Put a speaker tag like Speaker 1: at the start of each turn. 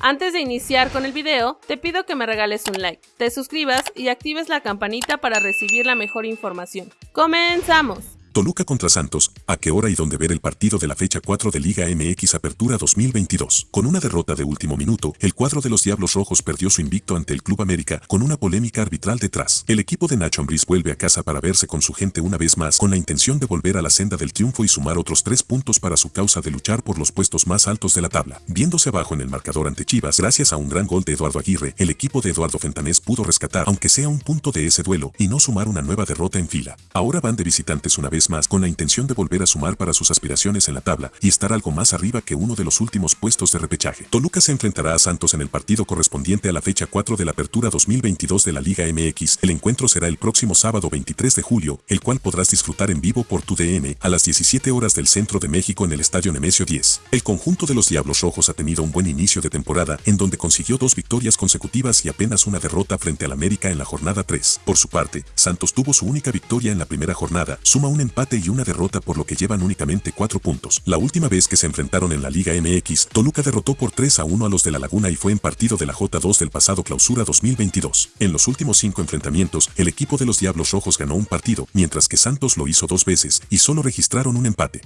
Speaker 1: Antes de iniciar con el video, te pido que me regales un like, te suscribas y actives la campanita para recibir la mejor información. ¡Comenzamos!
Speaker 2: Toluca contra Santos, a qué hora y dónde ver el partido de la fecha 4 de Liga MX Apertura 2022. Con una derrota de último minuto, el cuadro de los Diablos Rojos perdió su invicto ante el Club América con una polémica arbitral detrás. El equipo de Nacho Ambriz vuelve a casa para verse con su gente una vez más con la intención de volver a la senda del triunfo y sumar otros tres puntos para su causa de luchar por los puestos más altos de la tabla. Viéndose abajo en el marcador ante Chivas, gracias a un gran gol de Eduardo Aguirre, el equipo de Eduardo Fentanés pudo rescatar aunque sea un punto de ese duelo y no sumar una nueva derrota en fila. Ahora van de visitantes una vez más con la intención de volver a sumar para sus aspiraciones en la tabla y estar algo más arriba que uno de los últimos puestos de repechaje. Toluca se enfrentará a Santos en el partido correspondiente a la fecha 4 de la apertura 2022 de la Liga MX. El encuentro será el próximo sábado 23 de julio, el cual podrás disfrutar en vivo por tu DN a las 17 horas del centro de México en el Estadio Nemesio 10. El conjunto de los Diablos Rojos ha tenido un buen inicio de temporada en donde consiguió dos victorias consecutivas y apenas una derrota frente al América en la jornada 3. Por su parte, Santos tuvo su única victoria en la primera jornada, suma un empate y una derrota por lo que llevan únicamente 4 puntos. La última vez que se enfrentaron en la Liga MX, Toluca derrotó por 3 a 1 a los de La Laguna y fue en partido de la J2 del pasado clausura 2022. En los últimos 5 enfrentamientos, el equipo de los Diablos Rojos ganó un partido, mientras que Santos lo hizo dos veces y solo registraron un empate.